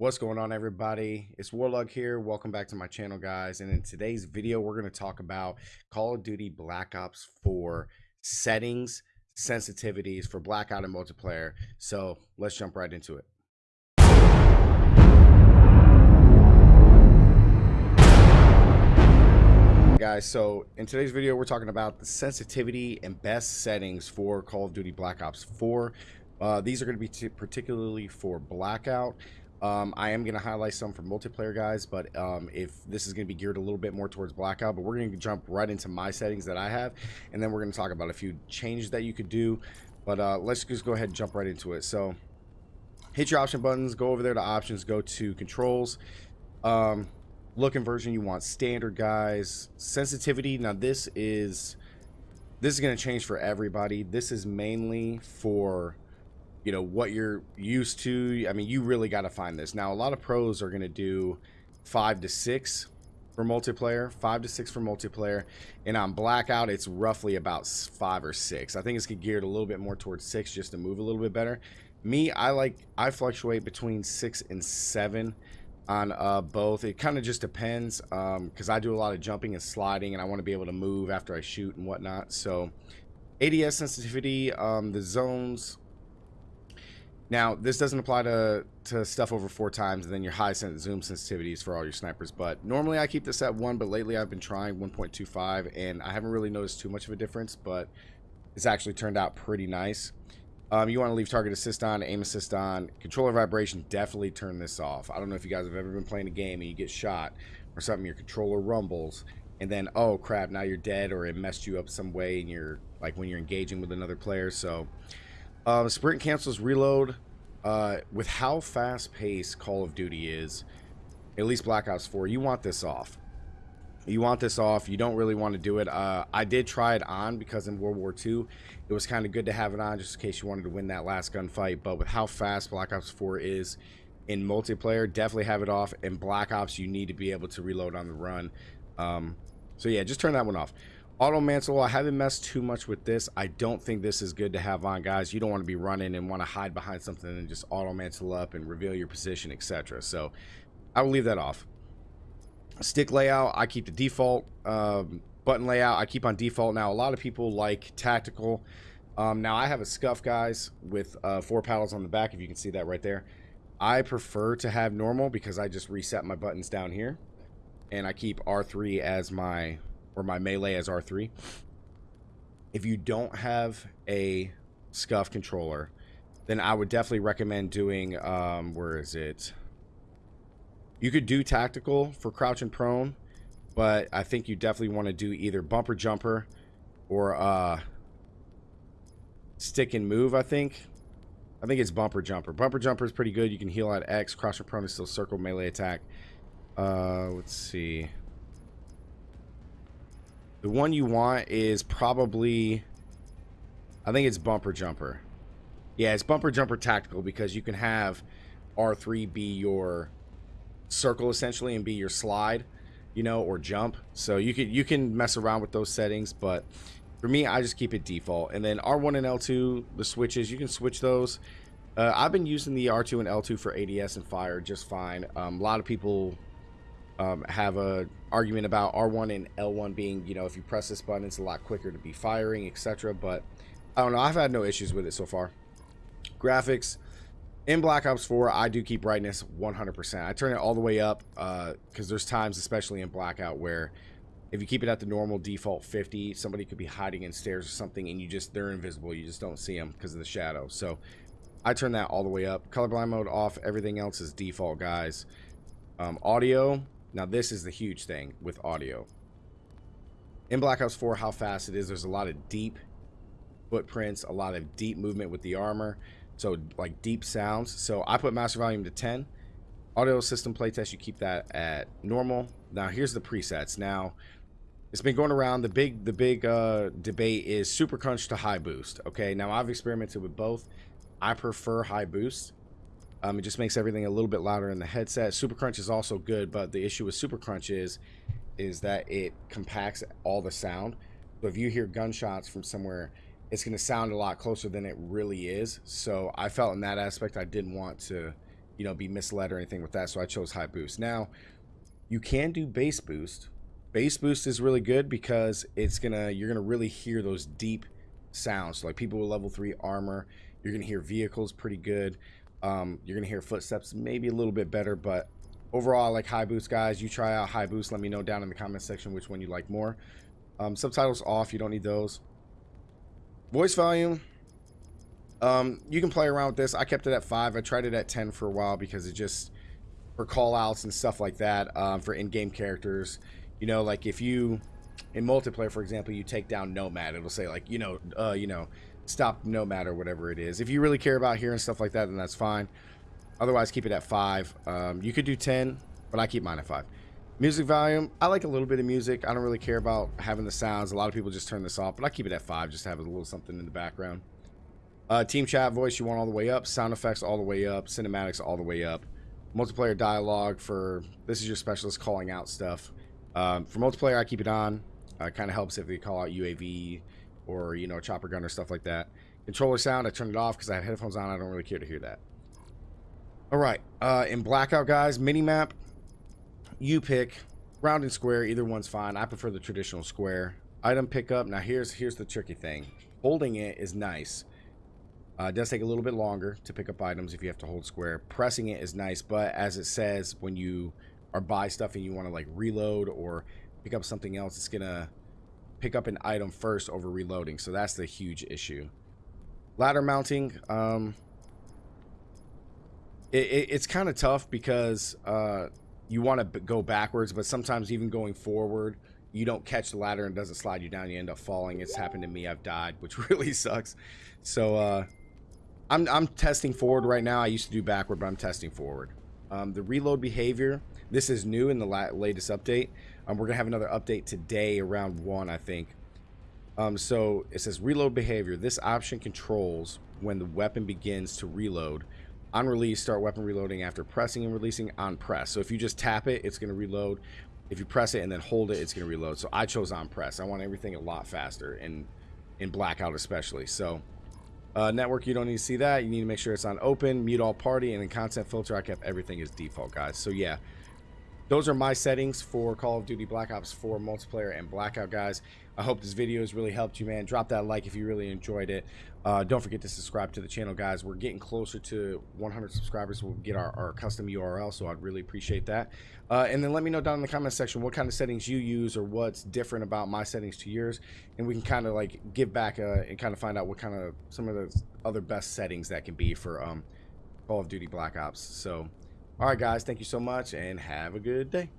What's going on everybody? It's Warlug here. Welcome back to my channel guys. And in today's video, we're going to talk about Call of Duty Black Ops 4 settings, sensitivities for blackout and multiplayer. So let's jump right into it. guys so in today's video we're talking about the sensitivity and best settings for call of duty black ops 4 uh, these are going to be particularly for blackout um, I am going to highlight some for multiplayer guys, but um, if this is going to be geared a little bit more towards blackout, but we're going to jump right into my settings that I have, and then we're going to talk about a few changes that you could do. But uh, let's just go ahead and jump right into it. So hit your option buttons, go over there to options, go to controls. Um, look version you want standard guys sensitivity now this is this is going to change for everybody this is mainly for you know what you're used to i mean you really got to find this. Now a lot of pros are going to do five to six for multiplayer five to six for multiplayer and on blackout it's roughly about five or six. I think it's geared a little bit more towards six just to move a little bit better. Me i like i fluctuate between six and seven on uh, both. It kind of just depends Um, because um, i do a lot of jumping and sliding and i want to be able to move after i shoot and whatnot. So ads sensitivity um, the zones now, this doesn't apply to, to stuff over four times and then your high zoom sensitivities for all your snipers. But normally I keep this at one, but lately I've been trying 1.25 and I haven't really noticed too much of a difference, but it's actually turned out pretty nice. Um, you want to leave target assist on, aim assist on. Controller vibration, definitely turn this off. I don't know if you guys have ever been playing a game and you get shot or something, your controller rumbles, and then, oh crap, now you're dead or it messed you up some way and you're, like when you're engaging with another player. So um, sprint cancels reload. Uh, with how fast paced Call of Duty is, at least Black Ops 4, you want this off. You want this off. You don't really want to do it. Uh, I did try it on because in World War II, it was kind of good to have it on just in case you wanted to win that last gunfight. But with how fast Black Ops 4 is in multiplayer, definitely have it off. In Black Ops, you need to be able to reload on the run. Um, so yeah, just turn that one off. Auto mantle, I haven't messed too much with this. I don't think this is good to have on, guys. You don't want to be running and want to hide behind something and just auto mantle up and reveal your position, etc. So I will leave that off. Stick layout, I keep the default. Um, button layout, I keep on default. Now, a lot of people like tactical. Um, now, I have a SCUF, guys, with uh, four paddles on the back, if you can see that right there. I prefer to have normal because I just reset my buttons down here. And I keep R3 as my or my melee as R3. If you don't have a SCUF controller, then I would definitely recommend doing, um, where is it? You could do tactical for crouch and prone, but I think you definitely want to do either bumper jumper or uh, stick and move, I think. I think it's bumper jumper. Bumper jumper is pretty good. You can heal at X. Crouch and prone is still circle melee attack. Uh, let's see. The one you want is probably, I think it's Bumper Jumper. Yeah, it's Bumper Jumper Tactical because you can have R3 be your circle essentially and be your slide, you know, or jump. So you can you can mess around with those settings, but for me, I just keep it default. And then R1 and L2, the switches, you can switch those. Uh, I've been using the R2 and L2 for ADS and fire just fine. Um, a lot of people um, have a argument about R1 and L1 being, you know, if you press this button, it's a lot quicker to be firing, etc. But I don't know. I've had no issues with it so far. Graphics in Black Ops 4, I do keep brightness 100%. I turn it all the way up because uh, there's times, especially in Blackout, where if you keep it at the normal default 50, somebody could be hiding in stairs or something, and you just they're invisible. You just don't see them because of the shadow. So I turn that all the way up. Colorblind mode off. Everything else is default, guys. Um, audio, now this is the huge thing with audio. In Black Ops 4, how fast it is, there's a lot of deep footprints, a lot of deep movement with the armor. So like deep sounds. So I put master volume to 10. Audio system playtest, you keep that at normal. Now here's the presets. Now it's been going around. The big the big uh, debate is super crunch to high boost. Okay, now I've experimented with both. I prefer high boost um, it just makes everything a little bit louder in the headset. Super Crunch is also good, but the issue with Super Crunch is, is that it compacts all the sound. So if you hear gunshots from somewhere, it's going to sound a lot closer than it really is. So I felt in that aspect I didn't want to you know, be misled or anything with that. So I chose high boost. Now, you can do bass boost. Bass boost is really good because it's gonna you're gonna really hear those deep sounds. So like people with level three armor, you're gonna hear vehicles pretty good. Um, you're gonna hear footsteps maybe a little bit better, but overall, I like high boost, guys. You try out high boost. Let me know down in the comment section which one you like more. Um, subtitles off. You don't need those. Voice volume. Um, you can play around with this. I kept it at five. I tried it at ten for a while because it just for call outs and stuff like that. Um, for in-game characters, you know, like if you in multiplayer, for example, you take down Nomad, it'll say like, you know, uh, you know, stop no matter whatever it is. If you really care about hearing stuff like that, then that's fine. Otherwise, keep it at five. Um, you could do ten, but I keep mine at five. Music volume, I like a little bit of music. I don't really care about having the sounds. A lot of people just turn this off, but I keep it at five just to have a little something in the background. Uh, team chat voice, you want all the way up. Sound effects all the way up. Cinematics all the way up. Multiplayer dialogue for this is your specialist calling out stuff. Um, for multiplayer, I keep it on. Uh, kind of helps if they call out UAV or you know chopper gun or stuff like that. Controller sound, I turned it off because I have headphones on. I don't really care to hear that. All right, uh, in blackout, guys, mini map. You pick round and square. Either one's fine. I prefer the traditional square. Item pickup. Now here's here's the tricky thing. Holding it is nice uh, it does take a little bit longer to pick up items if you have to hold square. Pressing it is nice, but as it says, when you are buy stuff and you want to like reload or pick up something else, it's gonna pick up an item first over reloading. So that's the huge issue. Ladder mounting, um, it, it, it's kind of tough because uh, you want to go backwards, but sometimes even going forward, you don't catch the ladder and doesn't slide you down. You end up falling. It's happened to me. I've died, which really sucks. So uh, I'm, I'm testing forward right now. I used to do backward, but I'm testing forward. Um, the reload behavior, this is new in the la latest update. Um, we're going to have another update today around 1, I think. Um, so it says reload behavior. This option controls when the weapon begins to reload. On release, start weapon reloading after pressing and releasing on press. So if you just tap it, it's going to reload. If you press it and then hold it, it's going to reload. So I chose on press. I want everything a lot faster, in, in blackout especially. So uh, network, you don't need to see that. You need to make sure it's on open, mute all party, and in content filter, I kept everything as default, guys. So yeah, those are my settings for Call of Duty Black Ops 4 multiplayer and blackout, guys. I hope this video has really helped you, man. Drop that like if you really enjoyed it. Uh, don't forget to subscribe to the channel, guys. We're getting closer to 100 subscribers. We'll get our, our custom URL, so I'd really appreciate that. Uh, and then let me know down in the comment section what kind of settings you use or what's different about my settings to yours. And we can kind of like give back uh, and kind of find out what kind of some of the other best settings that can be for um, Call of Duty Black Ops. So, all right, guys, thank you so much and have a good day.